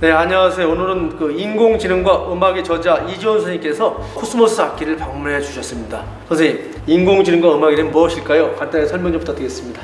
네, 안녕하세요. 오늘은 그 인공지능과 음악의 저자 이지원 선생님께서 코스모스 악기를 방문해 주셨습니다. 선생님, 인공지능과 음악이란 무엇일까요? 간단히 설명 좀 부탁드리겠습니다.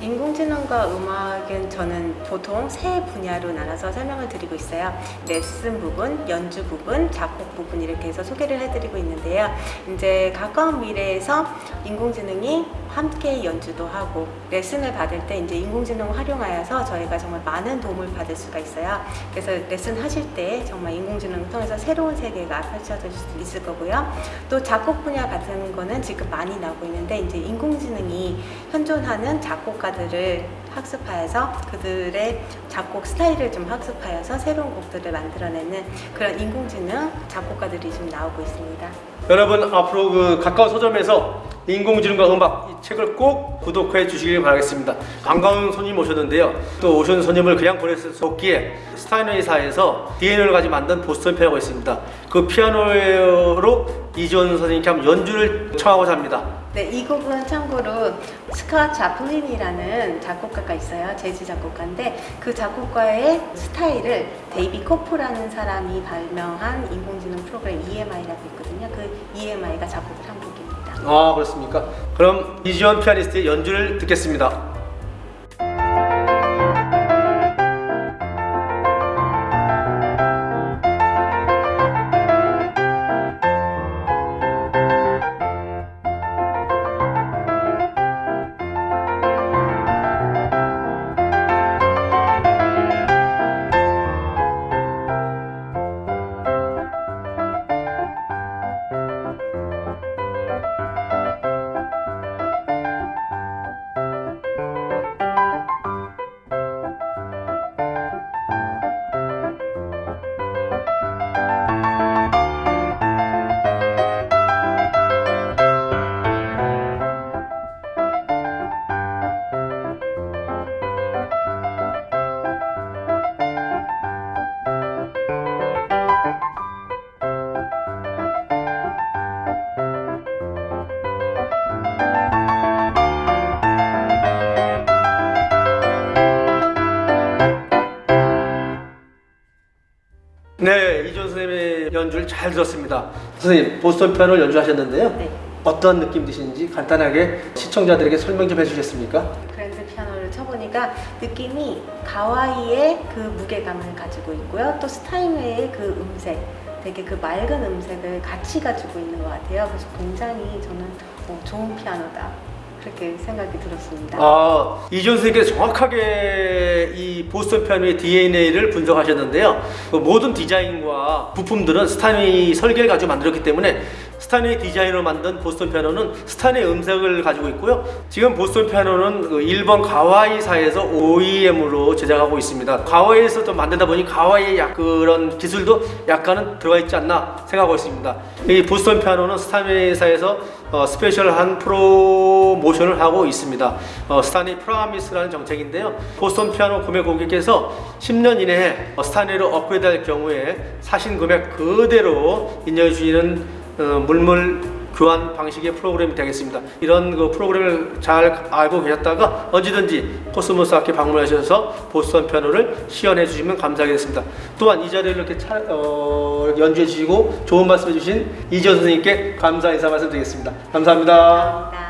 인공지능과 음악은 저는 보통 세 분야로 나눠서 설명을 드리고 있어요. 레슨 부분, 연주 부분, 작곡 부분 이렇게 해서 소개를 해드리고 있는데요. 이제 가까운 미래에서 인공지능이 함께 연주도 하고 레슨을 받을 때 이제 인공지능을 활용하여서 저희가 정말 많은 도움을 받을 수가 있어요. 그래서 레슨 하실 때 정말 인공지능을 통해서 새로운 세계가 펼쳐질 수 있을 거고요. 또 작곡 분야 같은 거는 지금 많이 나오고 있는데 이제 인공지능이 현존하는 작곡가들을 학습하여서 그들의 작곡 스타일을 좀 학습하여서 새로운 곡들을 만들어내는 그런 인공지능 작곡가들이 지금 나오고 있습니다. 여러분 앞으로 그 가까운 서점에서 인공지능과 음악 이 책을 꼭 구독해 주시길 바라겠습니다. 반가운 손님 오셨는데요. 또 오신 손님을 그냥 보낼 수 없기에 스타인웨이사에서 DNA를 가지고 만든 보스턴 피아노가 있습니다. 그 피아노로 이지원 선생님께 한번 연주를 청하고자 합니다. 네, 이 곡은 참고로 스콧 조플린이라는 작곡가가 있어요. 재즈 작곡가인데 그 작곡가의 스타일을 데이비드 코프라는 사람이 발명한 인공지능 프로그램 EMI라고 있거든요. 그 EMI가 작곡을 한 곡입니다. 아 그렇습니까? 그럼 이지원 피아니스트의 연주를 듣겠습니다. 연주를 잘 들었습니다. 선생님 보스턴 피아노를 연주하셨는데요. 네. 어떤 느낌 드시는지 간단하게 시청자들에게 설명 좀 해주시겠습니까? 그랜드 피아노를 쳐보니까 느낌이 가와이의 그 무게감을 가지고 있고요. 또 스타인웨이의 그 음색, 되게 그 맑은 음색을 같이 가지고 있는 것 같아요. 그래서 굉장히 저는 어, 좋은 피아노다. 그렇게 생각이 들었습니다. 아, 이지원 선생님께서 정확하게 이 보스턴 피아노의 DNA를 분석하셨는데요. 그 모든 디자인과 부품들은 스타인웨이 설계를 가지고 만들었기 때문에 스타인웨이 디자인으로 만든 보스턴 피아노는 스타인웨이 음색을 가지고 있고요. 지금 보스턴 피아노는 그 일본 가와이사에서 OEM으로 제작하고 있습니다. 가와이에서 또 만들다 보니 가와이의 약 그런 기술도 약간은 들어가 있지 않나 생각하고 있습니다. 이 보스턴 피아노는 스타인웨이사에서 어, special한 프로모션을 하고 있습니다. 어, 스타인웨이 Promise라는 정책인데요. 보스턴 피아노 구매 고객께서 10년 이내에 어, 스타인웨이로 업그레이드할 경우에 사신 금액 그대로 인정해 주시는 어, 물물 교환 방식의 프로그램이 되겠습니다. 이런 그 프로그램을 잘 알고 계셨다가 언제든지 코스모스 악기 방문하셔서 보스턴 피아노를 시연해 주시면 감사하겠습니다. 또한 이 자리를 이렇게 차, 어, 연주해 주시고 좋은 말씀 해 주신 이지원 선생님께 감사 인사 말씀드리겠습니다. 감사합니다. 감사합니다.